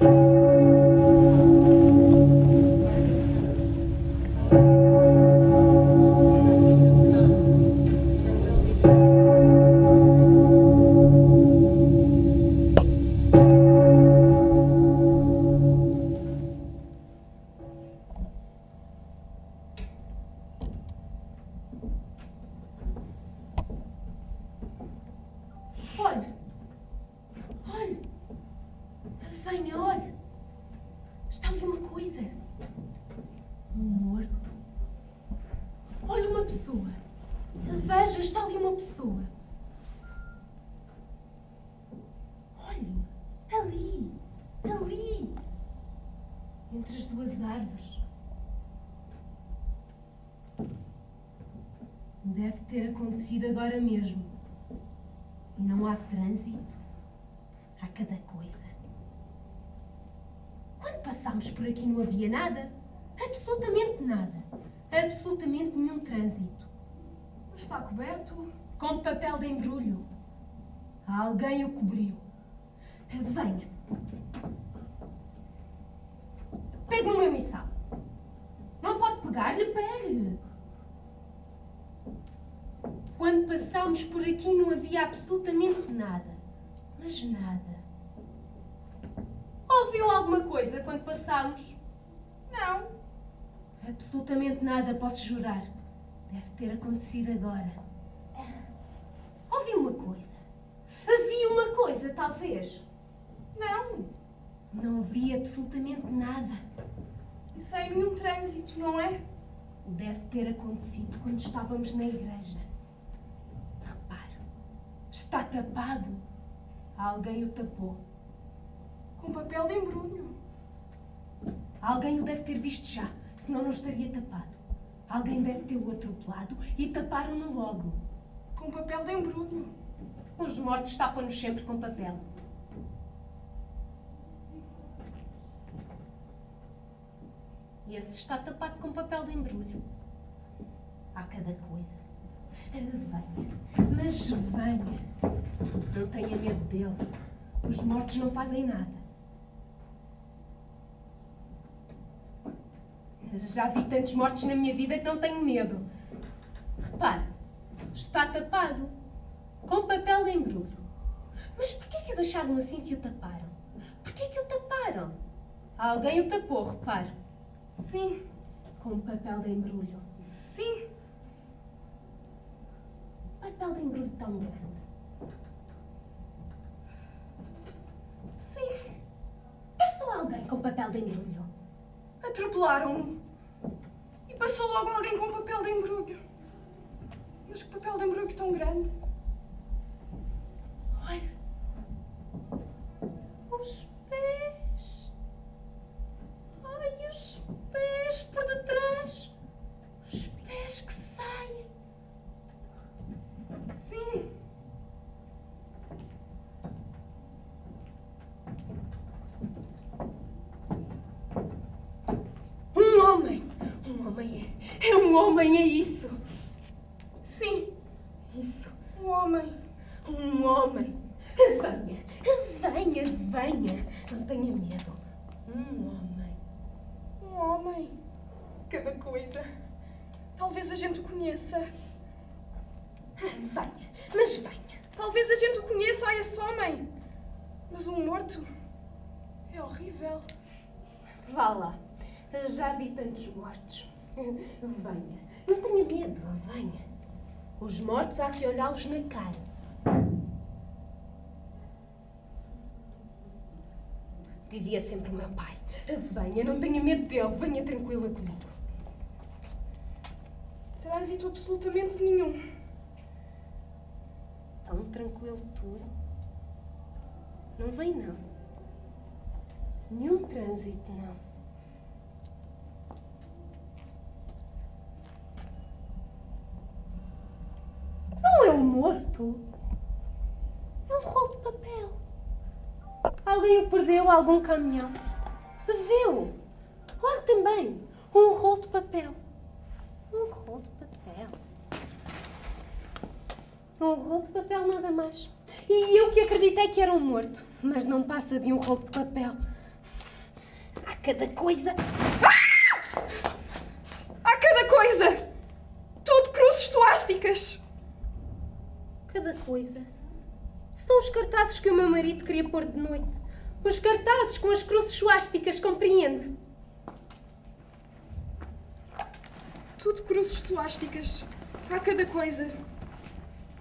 Olhe! Venha, olhe! Está ali uma coisa. Um morto. Olha uma pessoa. Veja, está ali uma pessoa. Olhe! Ali! Ali! Entre as duas árvores. Deve ter acontecido agora mesmo. E não há trânsito. Há cada coisa. Quando passámos por aqui não havia nada. Absolutamente nada. Absolutamente nenhum trânsito. Está coberto. Com papel de embrulho. Alguém o cobriu. Venha. Pegue no meu missal. Não pode pegar-lhe, pegue-lhe. Quando passámos por aqui não havia absolutamente nada. Mas nada. Ouviu alguma coisa quando passámos? Não. Absolutamente nada, posso jurar. Deve ter acontecido agora. Ouvi uma coisa. Havia uma coisa, talvez. Não. Não vi absolutamente nada. Sem nenhum trânsito, não é? Deve ter acontecido quando estávamos na igreja. Repare, está tapado. Alguém o tapou. Com papel de embrulho. Alguém o deve ter visto já, senão não estaria tapado. Alguém deve tê-lo atropelado e taparam-no logo. Com papel de embrulho. Os mortos tapam-nos sempre com papel. E esse está tapado com papel de embrulho. Há cada coisa. Venha, mas venha. Não tenha medo dele. Os mortos não fazem nada. Já vi tantos mortos na minha vida que não tenho medo. Repare, está tapado com papel de embrulho. Mas porquê que o deixaram assim se o taparam? Porquê que o taparam? Alguém o tapou, repare. Sim. Com papel de embrulho. Sim. Papel de embrulho tão grande. Sim. Passou alguém com papel de embrulho. Atropelaram-no. Passou logo alguém com papel de embrulho. Mas que papel de embrulho tão grande. Olha. Os pés. Ai, os pés por detrás. Os pés que saem. Sim. Um homem. Um homem é. É um homem, é isso. Sim. Isso. Um homem. Um homem. Venha. Venha, venha. Não tenha medo. Um homem. Um homem. Cada coisa. Talvez a gente o conheça. Venha. Mas venha. Talvez a gente o conheça a esse homem. Mas um morto é horrível. Vá lá. Já vi tantos mortos. Venha. Não tenha medo. Venha. Os mortos há que olhá-los na cara. Dizia sempre o meu pai. Venha, não tenha medo dele. Venha tranquila comigo. Será êxito absolutamente nenhum. Tão tranquilo tudo. Não vem, não. Nenhum trânsito, não. Não é um É um rolo de papel. Alguém o perdeu algum caminhão. Viu? Olha também. Um rolo de papel. Um rolo de papel. Um rolo de papel, nada mais. E eu que acreditei que era um morto. Mas não passa de um rolo de papel. cada coisa. Há cada coisa! Tudo cruzes suásticas! Coisa. São os cartazes que o meu marido queria pôr de noite. Os cartazes com as cruzes suásticas, compreende? Tudo cruzes suásticas. Há cada coisa.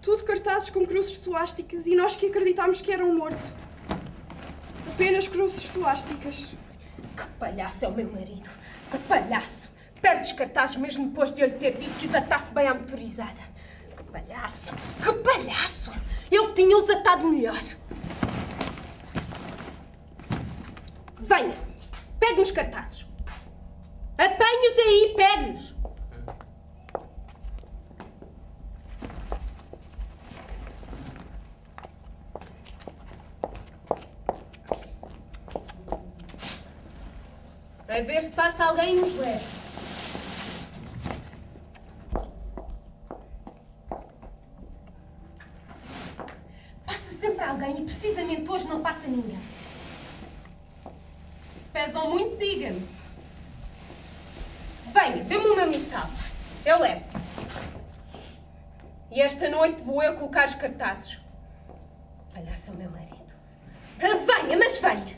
Tudo cartazes com cruzes suásticas e nós que acreditámos que era um morto. Apenas cruzes suásticas. Que palhaço é o meu marido. Que palhaço. Perde os cartazes mesmo depois de eu lhe ter dito que os atasse bem à motorizada. Que palhaço. Que palhaço. Ele tinha-os atado melhor. Venha. Pegue nos cartazes. Apanhe-os aí, pegue-nos. A ver se passa alguém e nos leva. Passa sempre alguém e precisamente hoje não passa ninguém. Se pesam muito, diga-me. Venha, dê-me o meu missal. Eu levo. E esta noite vou eu colocar os cartazes. Palhaço é o meu marido. Ah, Venha, mas venha.